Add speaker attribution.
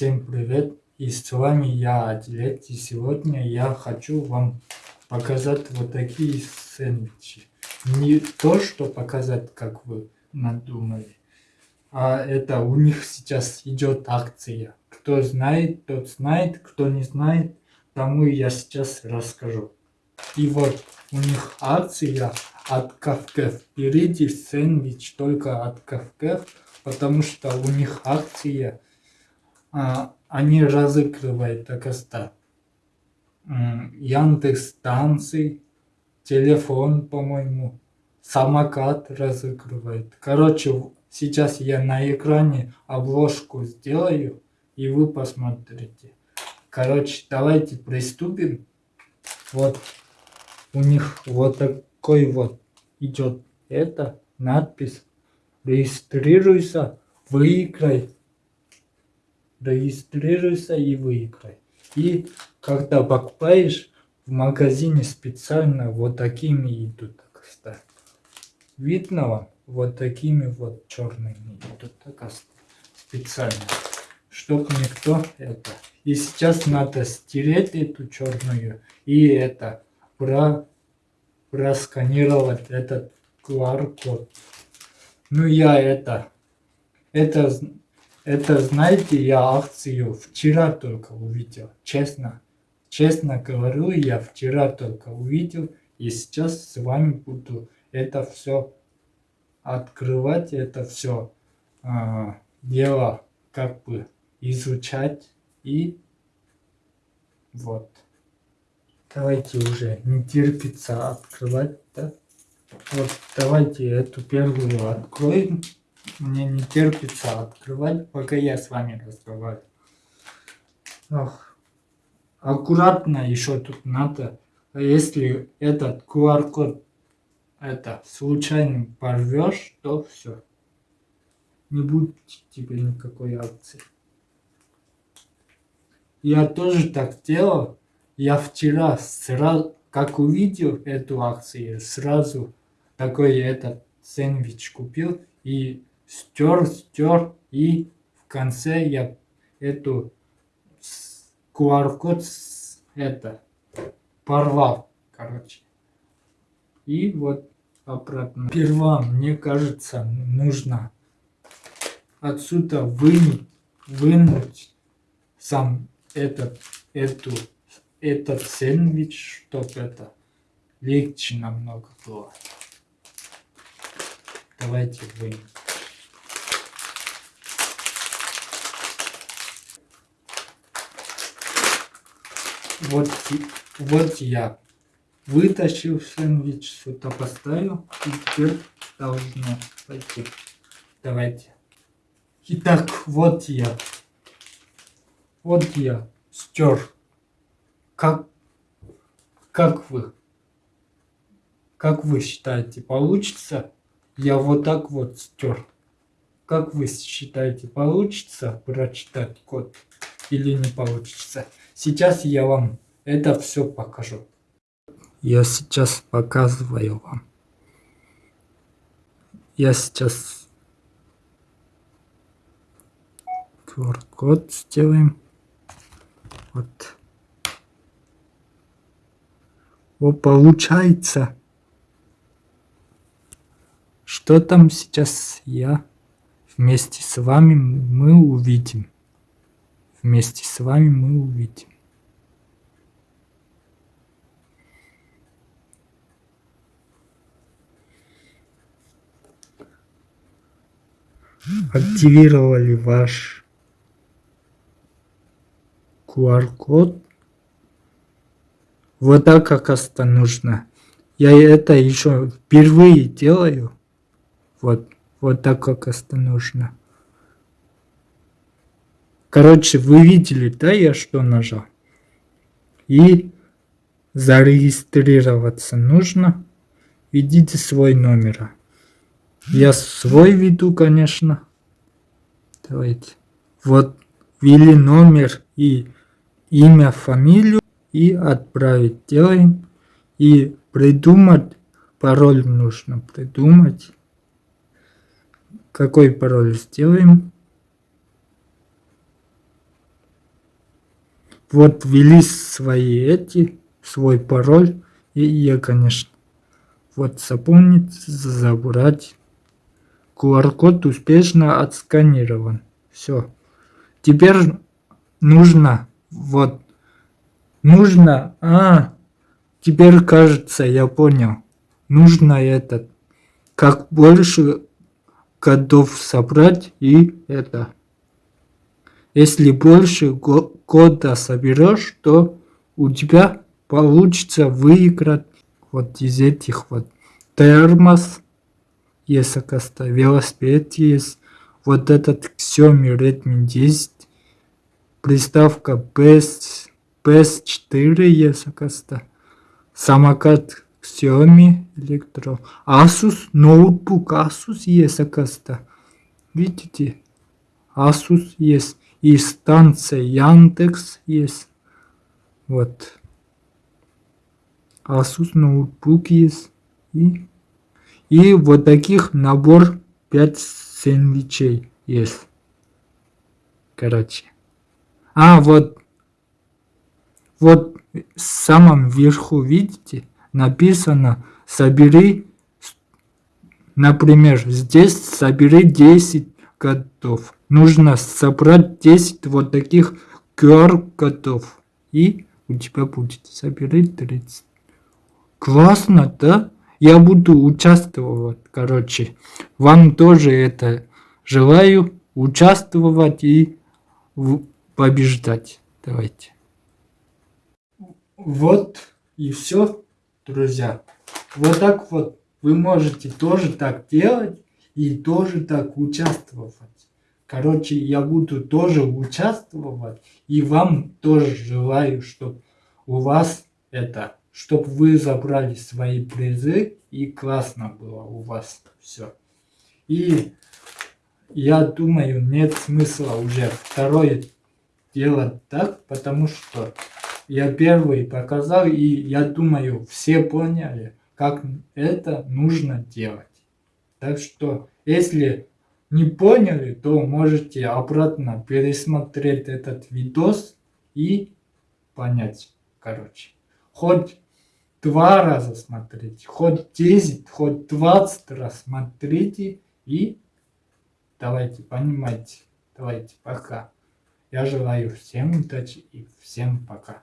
Speaker 1: Всем привет! И с вами я, Адлет. И сегодня я хочу вам показать вот такие сэндвичи. Не то, что показать, как вы надумали, а это у них сейчас идет акция. Кто знает, тот знает, кто не знает, тому я сейчас расскажу. И вот у них акция от кафе. Впереди сэндвич только от кафе, потому что у них акция они разыгрывают так что Яндекс станции, телефон, по-моему, самокат разыгрывает. Короче, сейчас я на экране обложку сделаю, и вы посмотрите. Короче, давайте приступим. Вот у них вот такой вот идет это надпись. Регистрируйся, выиграй регистрируйся и выиграй. И когда покупаешь, в магазине специально вот такими идут, кстати. Видно вам? Вот такими вот черными идут, так специально. Чтоб никто это... И сейчас надо стереть эту черную и это про просканировать этот QR-код. Ну я это, это это, знаете, я акцию вчера только увидел, честно. Честно говорю, я вчера только увидел, и сейчас с вами буду это все открывать, это все э, а, дело как бы изучать и вот. Давайте уже не терпится открывать, да? Вот давайте эту первую откроем. Мне не терпится открывать, пока я с вами разговариваю. Ох. Аккуратно еще тут надо. Если этот QR-код это случайно порвешь, то все. Не будет тебе никакой акции. Я тоже так делал. Я вчера сразу, как увидел эту акцию, сразу такой этот сэндвич купил и стер, стер, и в конце я эту QR-код это порвал, короче. И вот обратно. Сперва, мне кажется, нужно отсюда вынуть, вынуть сам этот, эту, этот сэндвич, чтобы это легче намного было. Давайте вынем. Вот, вот я вытащил сэндвич, сюда поставил, и теперь должно пойти. Давайте. Итак, вот я. Вот я стер. Как, как вы? Как вы считаете, получится? Я вот так вот стер. Как вы считаете, получится прочитать код или не получится? Сейчас я вам это все покажу. Я сейчас показываю вам. Я сейчас QR-код сделаем. Вот. Вот получается. Что там сейчас я вместе с вами мы увидим. Вместе с вами мы увидим. активировали ваш QR-код. Вот так как это нужно. Я это еще впервые делаю. Вот, вот так как это нужно. Короче, вы видели, да, я что нажал? И зарегистрироваться нужно. Введите свой номер. Я свой веду, конечно. Давайте. Вот ввели номер и имя, фамилию и отправить. Делаем. И придумать пароль нужно придумать. Какой пароль сделаем? Вот ввели свои эти, свой пароль, и я, конечно, вот запомнить, забрать. QR-код успешно отсканирован. Все. Теперь нужно, вот, нужно, а, теперь кажется, я понял. Нужно этот, как больше кодов собрать и это. Если больше кода соберешь, то у тебя получится выиграть вот из этих вот термос, есть, оказывается, велосипед есть, вот этот Xiaomi Redmi 10, приставка PS, PS4 есть, оказывается, самокат Xiaomi Electro, Asus, ноутбук Asus есть, оказывается, видите, Asus есть, и станция Яндекс есть, вот, Asus ноутбук есть, и, и вот таких набор 5 сэндвичей есть, короче. А, вот, вот в самом верху, видите, написано «Собери», например, здесь «Собери 10 годов». Нужно собрать 10 вот таких QR-кодов, и у тебя будет «Собери 30». Классно, да? Я буду участвовать, короче. Вам тоже это желаю участвовать и побеждать. Давайте. Вот и все, друзья. Вот так вот вы можете тоже так делать и тоже так участвовать. Короче, я буду тоже участвовать и вам тоже желаю, чтобы у вас это, чтобы вы забрали свои призы и классно было у вас все. И я думаю, нет смысла уже второе делать так, потому что я первый показал, и я думаю, все поняли, как это нужно делать. Так что, если не поняли, то можете обратно пересмотреть этот видос и понять, короче. Хоть два раза смотрите, хоть 10, хоть 20 раз смотрите и давайте понимайте. Давайте, пока. Я желаю всем удачи и всем пока.